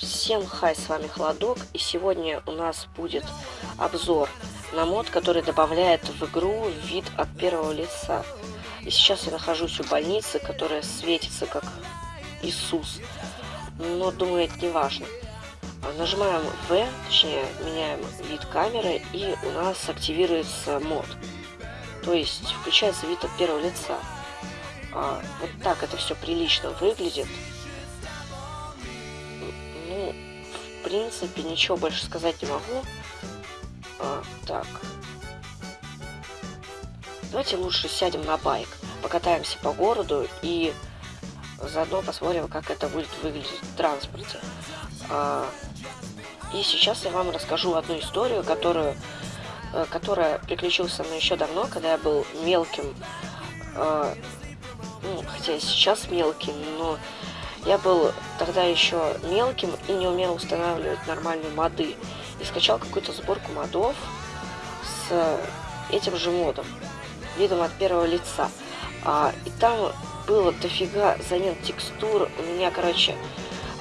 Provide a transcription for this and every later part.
Всем хай, с вами Холодок, и сегодня у нас будет обзор на мод, который добавляет в игру вид от первого лица. И сейчас я нахожусь у больницы, которая светится как Иисус, но думаю, это не важно. Нажимаем V, точнее, меняем вид камеры, и у нас активируется мод. То есть включается вид от первого лица. А, вот так это все прилично выглядит. Ну, в принципе, ничего больше сказать не могу. А, так. Давайте лучше сядем на байк, покатаемся по городу и заодно посмотрим, как это будет выглядеть в транспорте. А, и сейчас я вам расскажу одну историю, которую, э, которая приключилась со мной еще давно, когда я был мелким а, ну, хотя и сейчас мелким, но я был тогда еще мелким и не умел устанавливать нормальные моды. И скачал какую-то сборку модов с этим же модом, видом от первого лица. А, и там было дофига замен текстур. У меня, короче,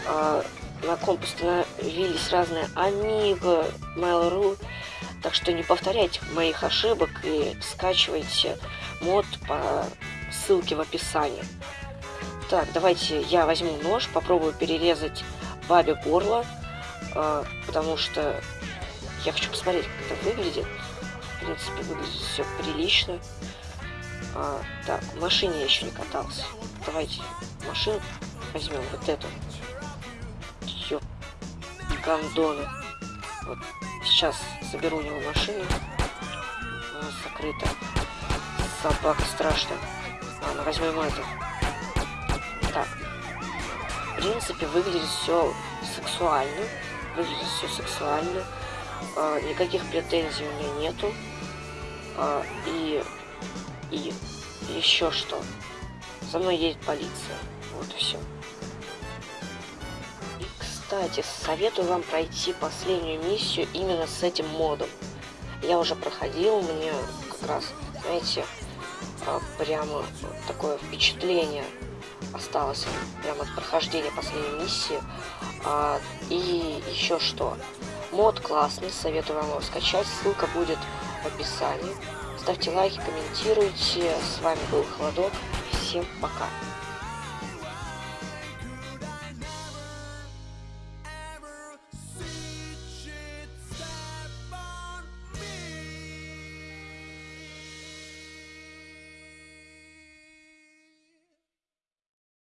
а, на комп установились разные Amiga, Mail.ru. Так что не повторяйте моих ошибок и скачивайте мод по ссылки в описании. Так, давайте я возьму нож, попробую перерезать бабе горло, э, потому что я хочу посмотреть, как это выглядит. В принципе, выглядит все прилично. А, так, в машине я еще не катался. Давайте машину возьмем, вот эту. Ёп, гандоны. Вот, сейчас заберу у него машину. Она закрыта. Собака страшная. Ладно, возьмем это. В принципе, выглядит все сексуально. Выглядит все сексуально. А, никаких претензий у меня нету. А, и... И... Еще что. За мной едет полиция. Вот и все. И, кстати, советую вам пройти последнюю миссию именно с этим модом. Я уже проходил, мне как раз, знаете, а, прямо такое впечатление осталось прямо от прохождения последней миссии. А, и еще что. Мод классный, советую вам его скачать. Ссылка будет в описании. Ставьте лайки, комментируйте. С вами был Холодок. Всем пока.